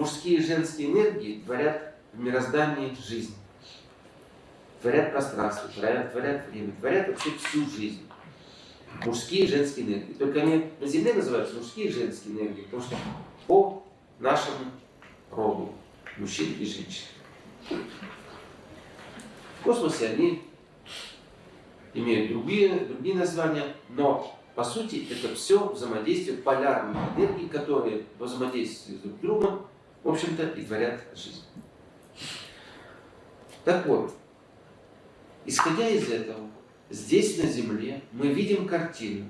мужские и женские энергии творят в мироздании жизнь. Творят пространство, творят, творят время, творят вообще всю жизнь. Мужские и женские энергии. Только они на Земле называются мужские и женские энергии, потому что по нашему роду мужчин и женщин. В космосе они имеют другие, другие названия, но по сути это все взаимодействие полярных энергий, которые взаимодействуют друг с другом, в общем-то, и творят жизнь. Так вот, исходя из этого, здесь на Земле мы видим картину,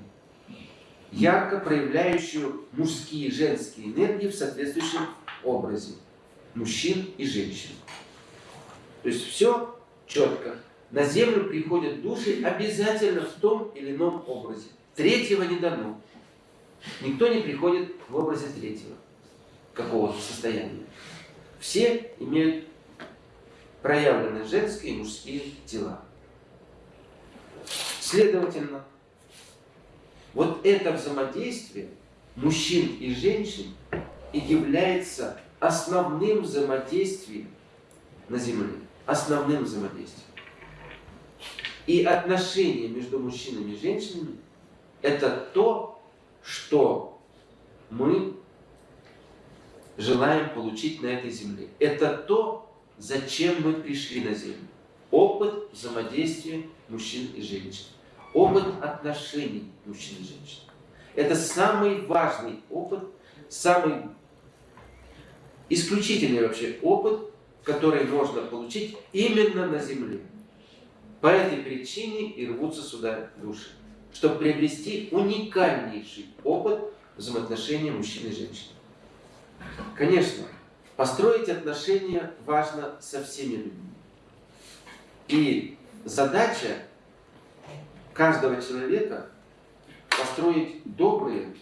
ярко проявляющую мужские и женские энергии в соответствующем образе мужчин и женщин. То есть все четко. На землю приходят души обязательно в том или ином образе. Третьего не дано. Никто не приходит в образе третьего какого-то состояния. Все имеют проявленные женские и мужские тела. Следовательно, вот это взаимодействие мужчин и женщин и является основным взаимодействием на Земле. Основным взаимодействием. И отношения между мужчинами и женщинами – это то, что мы желаем получить на этой земле. Это то, зачем мы пришли на землю. Опыт взаимодействия мужчин и женщин. Опыт отношений мужчин и женщин. Это самый важный опыт, самый исключительный вообще опыт, который можно получить именно на земле. По этой причине и рвутся сюда души, чтобы приобрести уникальнейший опыт взаимоотношений мужчин и женщин. Конечно, построить отношения важно со всеми людьми. И задача каждого человека построить добрые,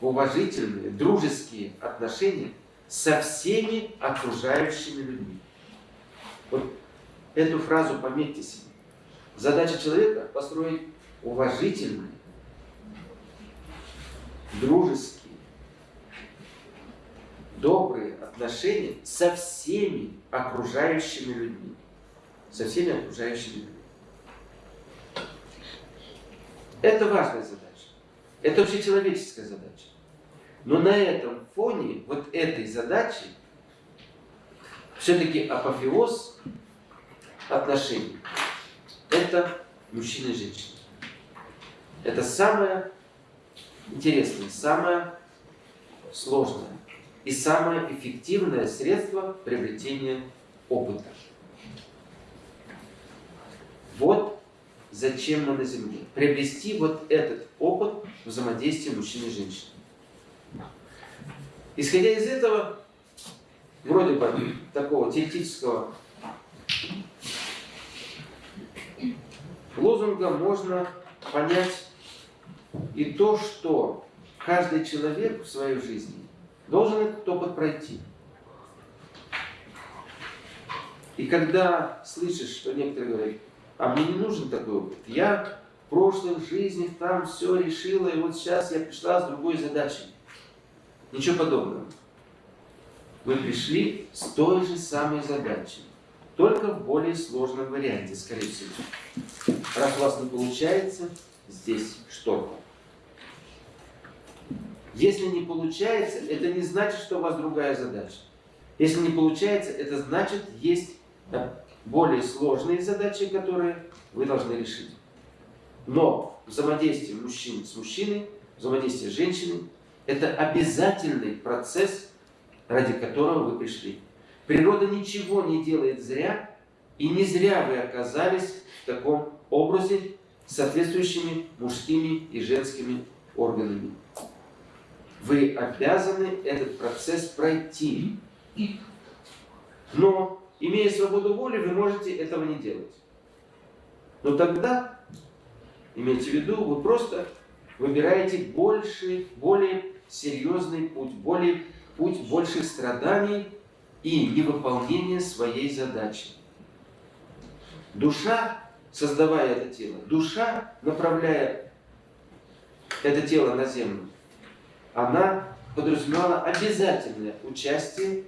уважительные, дружеские отношения со всеми окружающими людьми. Вот эту фразу пометьте себе. Задача человека построить уважительные, дружеские, добрые отношения со всеми окружающими людьми. Со всеми окружающими людьми. Это важная задача. Это общечеловеческая задача. Но на этом фоне, вот этой задачи, все-таки апофеоз отношений – это мужчина и женщина. Это самое интересное, самое сложное и самое эффективное средство приобретения опыта. Вот зачем мы на Земле. Приобрести вот этот опыт взаимодействия мужчин и женщин. Исходя из этого, вроде бы такого теоретического лозунга можно понять и то, что каждый человек в своей жизни должен этот опыт пройти. И когда слышишь, что некоторые говорят, а мне не нужен такой опыт, я в прошлых жизнях там все решила, и вот сейчас я пришла с другой задачей. Ничего подобного. Вы пришли с той же самой задачей, только в более сложном варианте, скорее всего. Раз у вас не получается, здесь что? Если не получается, это не значит, что у вас другая задача. Если не получается, это значит, есть более сложные задачи, которые вы должны решить. Но взаимодействие мужчин с мужчиной, взаимодействие с это обязательный процесс, ради которого вы пришли. Природа ничего не делает зря, и не зря вы оказались в таком образе с соответствующими мужскими и женскими органами. Вы обязаны этот процесс пройти. Но, имея свободу воли, вы можете этого не делать. Но тогда, имейте в виду, вы просто выбираете больше, более серьезный путь, более, путь больших страданий и невыполнения своей задачи. Душа, создавая это тело, душа, направляя это тело на землю, она подразумевало обязательное участие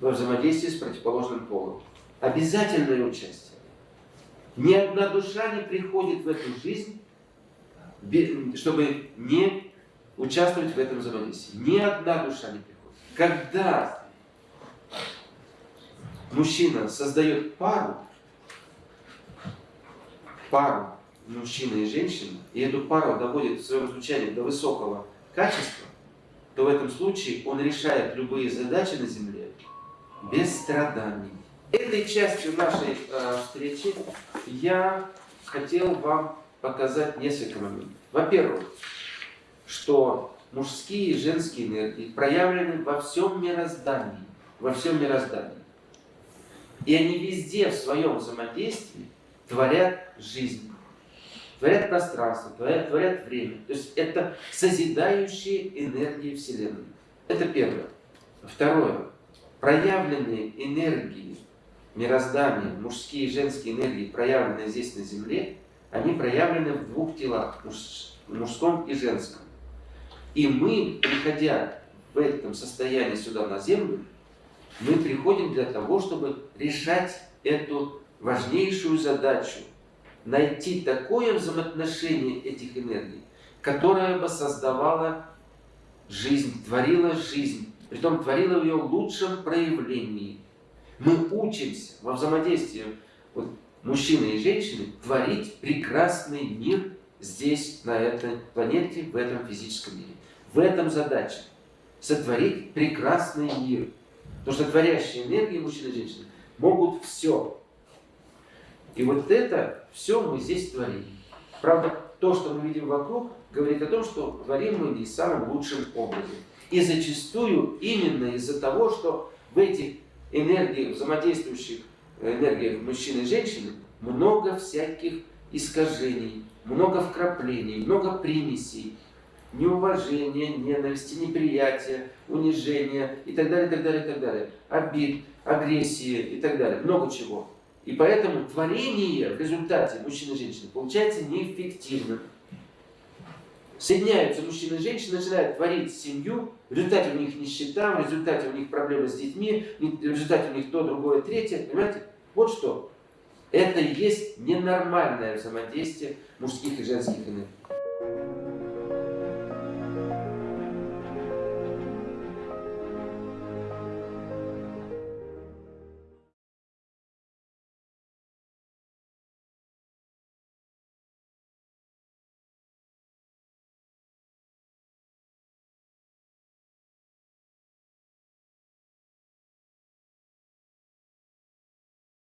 во взаимодействии с противоположным полом. Обязательное участие. Ни одна душа не приходит в эту жизнь, чтобы не участвовать в этом взаимодействии. Ни одна душа не приходит. Когда мужчина создает пару, пару мужчины и женщины, и эту пару доводит в своем звучании до высокого качества, то в этом случае он решает любые задачи на Земле без страданий. Этой частью нашей э, встречи я хотел вам показать несколько моментов. Во-первых, что мужские и женские энергии проявлены во всем мироздании. Во всем мироздании. И они везде в своем взаимодействии творят жизнь, творят пространство, творят, творят время. То есть это созидающие энергии Вселенной. Это первое. Второе. Проявленные энергии мироздания, мужские и женские энергии, проявленные здесь на Земле, они проявлены в двух телах, мужском и женском. И мы, приходя в этом состоянии сюда на Землю, мы приходим для того, чтобы решать эту важнейшую задачу. Найти такое взаимоотношение этих энергий, которое бы создавало жизнь, творило жизнь, притом творило в ее лучшем проявлении. Мы учимся во взаимодействии вот, мужчины и женщины творить прекрасный мир здесь, на этой планете, в этом физическом мире. В этом задача. Сотворить прекрасный мир. Потому что творящие энергии мужчины и женщины могут все. И вот это все мы здесь творим. Правда, то, что мы видим вокруг, говорит о том, что творим мы не самым лучшим образом. И зачастую именно из-за того, что в этих энергиях, взаимодействующих энергиях мужчины и женщины, много всяких искажений, много вкраплений, много примесей, неуважения, ненависти, неприятия, унижения и так далее, и так далее, и так далее, обид, агрессии и так далее, много чего. И поэтому творение в результате мужчины и женщины получается неэффективным. Соединяются мужчина и женщина, начинают творить семью, в результате у них нищета, в результате у них проблемы с детьми, в результате у них то, другое, третье. Понимаете? Вот что. Это и есть ненормальное взаимодействие мужских и женских энергий.